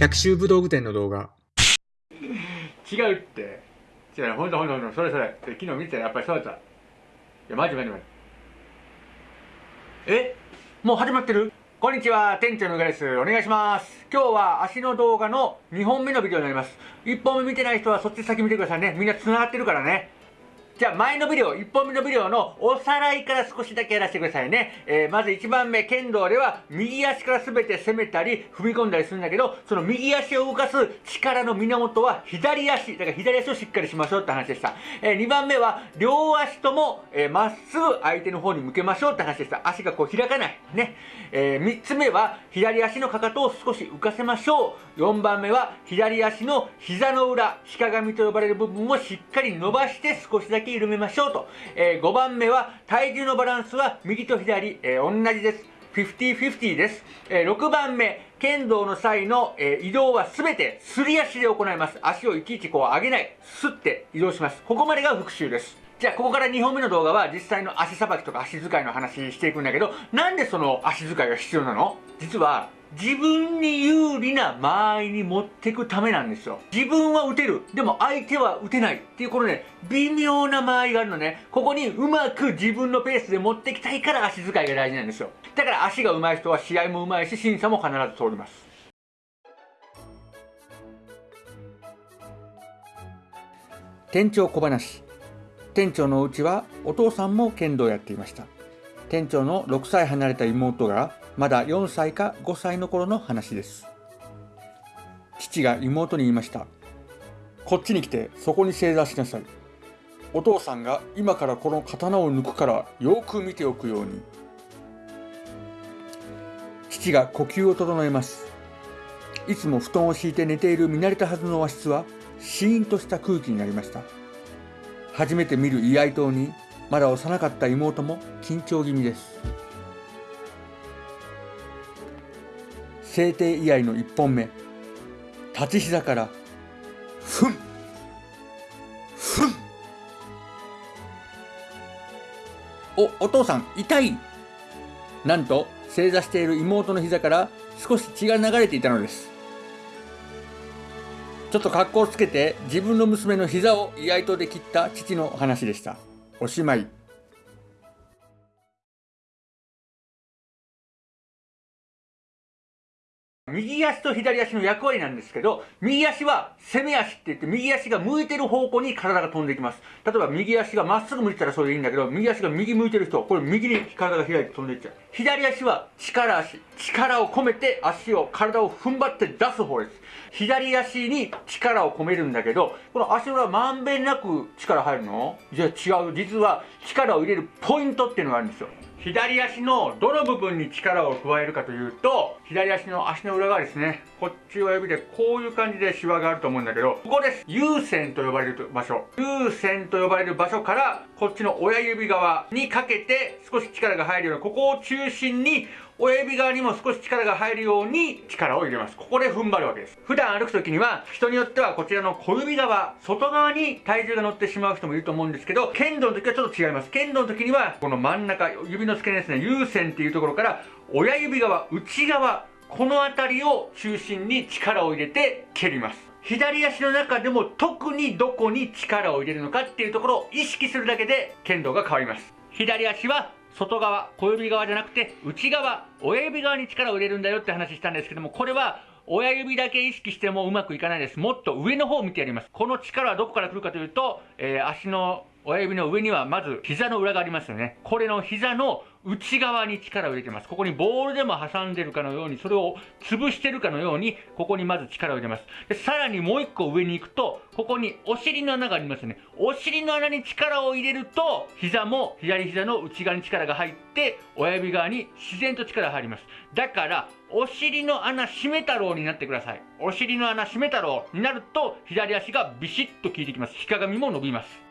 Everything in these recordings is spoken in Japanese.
百秋武道具店の動画。違うって。違うほんとほんとほんと。それそれ。昨日見てたらやっぱりそうだった。いやマジマジマジ。え？もう始まってる？こんにちは。店長のうがです。お願いします。今日は足の動画の2本目のビデオになります。1本目見てない人はそっち先見てくださいね。みんな繋がってるからね。じゃあ前のビデオ、1本目のビデオのおさらいから少しだけやらせてくださいね。えー、まず1番目、剣道では右足から全て攻めたり踏み込んだりするんだけど、その右足を動かす力の源は左足。だから左足をしっかりしましょうって話でした。えー、2番目は両足ともま、えー、っすぐ相手の方に向けましょうって話でした。足がこう開かない。ね。えー、3つ目は左足のかかとを少し浮かせましょう。4番目は左足の膝の裏、鹿紙と呼ばれる部分をしっかり伸ばして少しだけ緩めましょうと。えー、5番目は体重のバランスは右と左、えー、同じです。50-50です。えー、6番目、剣道の際の、えー、移動はすべてすり足で行います。足をいちいちこう上げない。すって移動します。ここまでが復習です。じゃあ、ここから2本目の動画は実際の足さばきとか足使いの話していくんだけど、なんでその足使いが必要なの？実は、自分に有利な間合いに持っていくためなんですよ。自分は打てる。でも相手は打てない。っていうこのね、微妙な間合いがあるのね。ここにうまく自分のペースで持ってきたいから足使いが大事なんですよ。だから足が上手い人は試合も上手いし、審査も必ず通ります。店長小話。店長のうちはお父さんも剣道やっていました。店長の6歳離れた妹がまだ4歳か5歳の頃の話です。父が妹に言いました。こっちに来てそこに正座しなさい。お父さんが今からこの刀を抜くからよく見ておくように。父が呼吸を整えます。いつも布団を敷いて寝ている見慣れたはずの和室はシーンとした空気になりました。初めて見る居合刀にまだ幼かった妹も緊張気味です。制定居合の1本目。立ち膝からふん。ふん。おお父さん痛い。なんと正座している妹の膝から少し血が流れていたのです。ちょっと格好をつけて自分の娘の膝を居合刀で切った父の話でした。おしまい。右足と左足の役割なんですけど、右足は攻め足って言って、右足が向いてる方向に体が飛んでいきます。例えば右足がまっすぐ向いてたらそれでいいんだけど、右足が右向いてる人、これ右に体が開いて飛んでいっちゃう。左足は力足。力を込めて足を、体を踏ん張って出す方です。左足に力を込めるんだけど、この足の裏まんべんなく力入るの？じゃあ違う。実は力を入れるポイントっていうのがあるんですよ。左足のどの部分に力を加えるかというと、左足の足の裏側ですね。こっち親指でこういう感じでシワがあると思うんだけど、ここです。有線と呼ばれる場所。有線と呼ばれる場所から、こっちの親指側にかけて少し力が入るような、ここを中心に親指側にも少し力が入るように力を入れます。ここで踏ん張るわけです。普段歩く時には、人によってはこちらの小指側、外側に体重が乗ってしまう人もいると思うんですけど、剣道の時はちょっと違います。剣道の時には、この真ん中、指の付け根ですね、有線っていうところから、親指側、内側、この辺りを中心に力を入れて蹴ります。左足の中でも特にどこに力を入れるのかっていうところを意識するだけで剣道が変わります。左足は外側、小指側じゃなくて内側、親指側に力を入れるんだよって話したんですけども、これは親指だけ意識してもうまくいかないです。もっと上の方を見てやります。この力はどこから来るかというと、えー、足の親指の上にはまず膝の裏がありますよね。これの膝の内側に力を入れてます。ここにボールでも挟んでるかのように、それを潰してるかのように、ここにまず力を入れます。で、さらにもう一個上に行くと、ここにお尻の穴がありますね。お尻の穴に力を入れると、膝も左膝の内側に力が入って、親指側に自然と力が入ります。だから、お尻の穴閉め太郎になってください。お尻の穴閉め太郎になると、左足がビシッと効いてきます。日鏡も伸びます。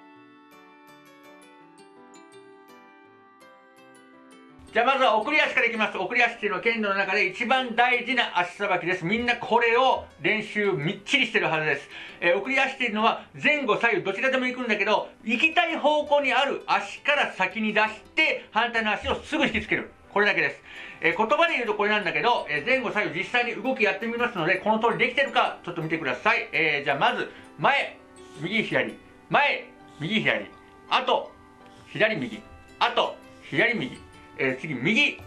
じゃあまずは送り足からいきます。送り足っていうのは剣道の中で一番大事な足さばきです。みんなこれを練習みっちりしてるはずです。えー、送り足っていうのは前後左右どちらでも行くんだけど、行きたい方向にある足から先に出して、反対の足をすぐ引きつける。これだけです。えー、言葉で言うとこれなんだけど、えー、前後左右実際に動きやってみますので、この通りできてるか、ちょっと見てください。えー、じゃあまず、前、右、左、前、右、左、あと、左、右、あと、左、右、えー、次、右、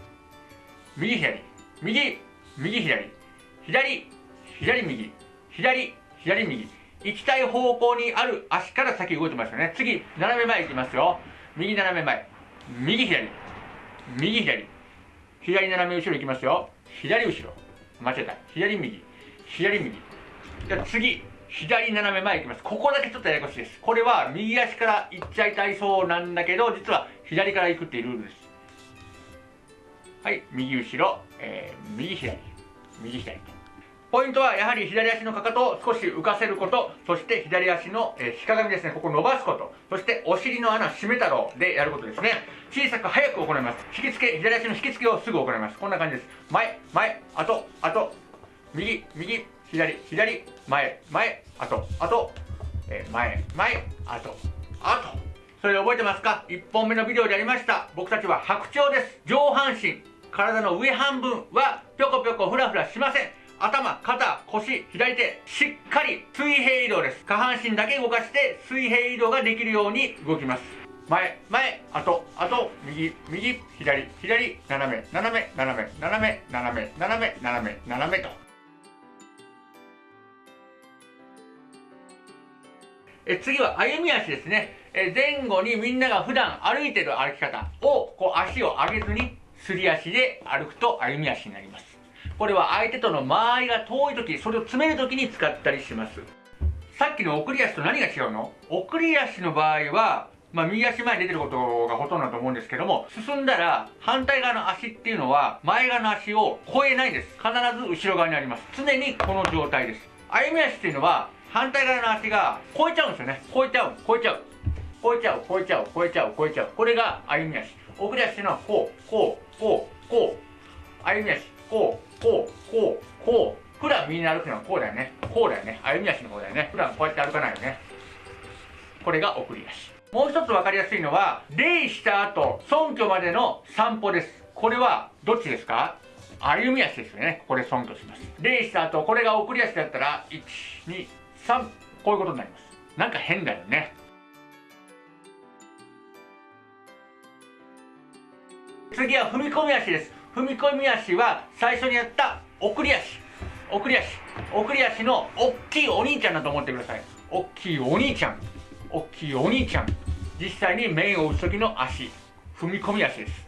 右、左、右、右、左、左、左、右、左、左、右。行きたい方向にある足から先動いてますよね。次、斜め前行きますよ。右斜め前。右左。右左。左斜め後ろ行きますよ。左後ろ。間違えた。左右。左右。じゃ次、左斜め前行きます。ここだけちょっとややこしいです。これは右足から行っちゃいたいそうなんだけど、実は左から行くっていうルールです。はい、右後ろ、えー、右左。右左。ポイントはやはり左足のかかとを少し浮かせること、そして左足の、えー、ひかがみですね、ここ伸ばすこと、そしてお尻の穴締め太郎でやることですね。小さく早く行います。引き付け、左足の引き付けをすぐ行います。こんな感じです。前、前、あと、あと、右、右、左、左、前、前、あと、あと、えー、前、前、あと、あと。それ覚えてますか ?1 本目のビデオでやりました。僕たちは白鳥です。上半身、体の上半分はぴょこぴょこふらふらしません。頭、肩、腰、左手、しっかり水平移動です。下半身だけ動かして水平移動ができるように動きます。前、前、あと、あと、右、右、左、左、斜め、斜め、斜め、斜め、斜め、斜め、斜め、斜めと。え次は歩み足ですね。え前後にみんなが普段歩いてる歩き方を、こう足を上げずに、すり足で歩くと歩み足になります。これは相手との間合いが遠い時それを詰める時に使ったりしますさっきの送り足と何が違うの？送り足の場合はまあ、右足前に出てることがほとんどだと思うんですけども、進んだら反対側の足っていうのは前側の足を超えないです。必ず後ろ側にあります。常にこの状態です。歩み足っていうのは反対側の足が超えちゃうんですよね。超えちゃう、超えちゃう。超えちゃう、超えちゃう、超えちゃう、超えちゃう。これが歩み足。送り足っていうのこう、こう、こう、こう。歩み足。こう、こう、こう、こう。普段みんな歩くのはこうだよね。こうだよね。歩み足の方だよね。普段こうやって歩かないよね。これが送り足。もう一つ分かりやすいのは、礼した後、尊居までの散歩です。これは、どっちですか歩み足ですよね。ここで尊居します。礼した後、これが送り足だったら、1、2、3、こういうことになります。なんか変だよね。次は踏み込み足です。踏み込み足は最初にやった送り足。送り足。送り足の大きいお兄ちゃんだと思ってください。おっきいお兄ちゃん。おっきいお兄ちゃん。実際に面を打つ時の足。踏み込み足です。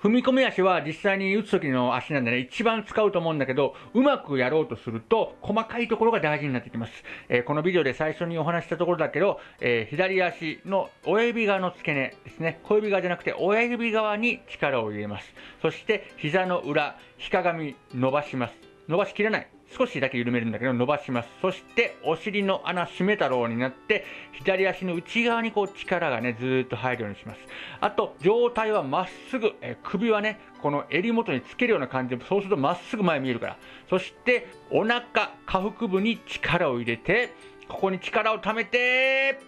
踏み込み足は実際に打つ時の足なんでね、一番使うと思うんだけど、うまくやろうとすると、細かいところが大事になってきます。えー、このビデオで最初にお話したところだけど、えー、左足の親指側の付け根ですね、小指側じゃなくて親指側に力を入れます。そして、膝の裏、ひかがみ伸ばします。伸ばしきれない。少しだけ緩めるんだけど伸ばします。そしてお尻の穴締め太郎になって左足の内側にこう力がねずーっと入るようにします。あと上体はまっすぐ、え首はねこの襟元につけるような感じでそうするとまっすぐ前見えるから。そしてお腹下腹部に力を入れてここに力を溜めて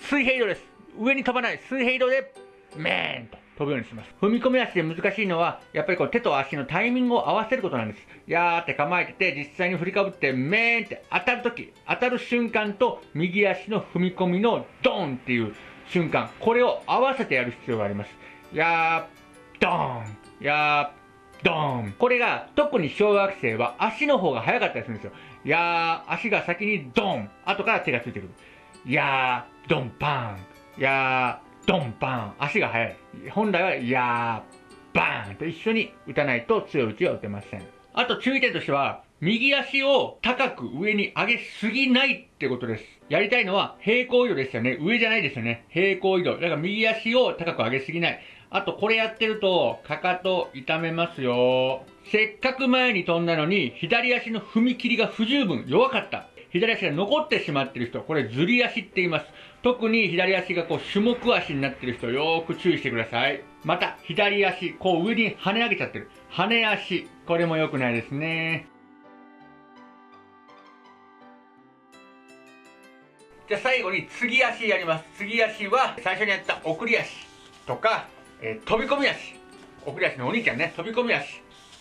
水平移動です。上に飛ばない水平移動でメーンと。飛ぶようにします。踏み込み足で難しいのは、やっぱりこう手と足のタイミングを合わせることなんです。やーって構えてて、実際に振りかぶって、めーんって当たるとき、当たる瞬間と、右足の踏み込みのドーンっていう瞬間、これを合わせてやる必要があります。やー、ドーン、やー、ドーン。これが、特に小学生は足の方が早かったりするんですよ。やー、足が先にドン、後から手がついてくる。やー、ドンパン、やー、ドンバーン足が速い本来はやーバーンと一緒に打たないと強い打ちは打てませんあと注意点としては右足を高く上に上げすぎないってことです。やりたいのは平行移動ですよね。上じゃないですよね。平行移動。だから右足を高く上げすぎない。あとこれやってると、かかと痛めますよ。せっかく前に飛んだのに、左足の踏み切りが不十分、弱かった。左足が残ってしまっている人、これずり足って言います。特に左足がこう種目足になっている人、よーく注意してください。また、左足、こう上に跳ね上げちゃってる。跳ね足、これも良くないですね。じゃあ最後に次足やります。次足は最初にやった送り足とか、えー、飛び込み足。送り足のお兄ちゃんね飛び込み足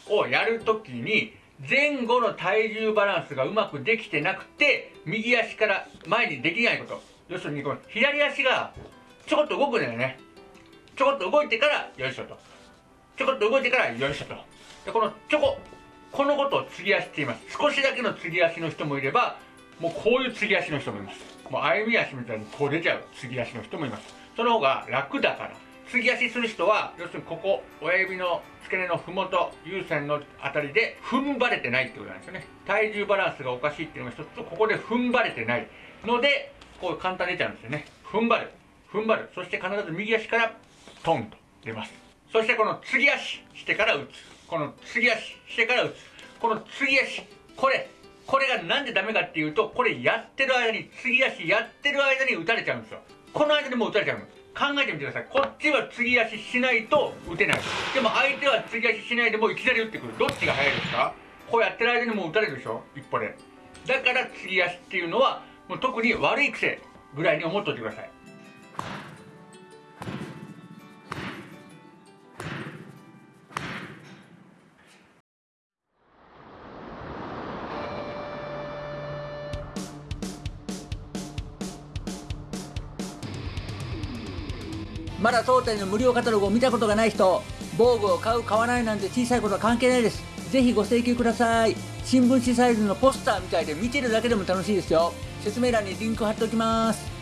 をやるときに前後の体重バランスがうまくできてなくて右足から前にできないこと。要するにこの左足がちょこっと動くんだよね。ちょこっと動いてからよいしょと。ちょこっと動いてからよいしょと。でこのちょここのことを継ぎ足って言います。少しだけの継ぎ足の人もいればもうこういう継ぎ足の人もいます。もう歩み足みたいにこう出ちゃう継ぎ足の人もいます。その方が楽だから。継ぎ足する人は要するにここ親指の付け根のふもと有線のあたりで踏ん張れてないってことなんですよね。体重バランスがおかしいっていうのが一つとここで踏ん張れてないのでこう簡単に出ちゃうんですよね。踏ん張る踏ん張る。そして必ず右足からトンと出ます。そしてこの継ぎ足してから打つ。この継ぎ足してから打つ。この継ぎ足これ。これがなんでダメかっていうとこれやってる間に継ぎ足やってる間に打たれちゃうんですよ。この間にもう打たれちゃうの考えてみてください。こっちは継ぎ足しないと打てない。でも相手は継ぎ足しないでもいきなり打ってくる。どっちが早いですか？こうやってる間にもう打たれるでしょ？一歩で。だから継ぎ足っていうのはもう特に悪い癖ぐらいに思っておいてください。まだ当店の無料カタログを見たことがない人防具を買う買わないなんて小さいことは関係ないです。ぜひご請求ください。新聞紙サイズのポスターみたいで見てるだけでも楽しいですよ。説明欄にリンク貼っておきます。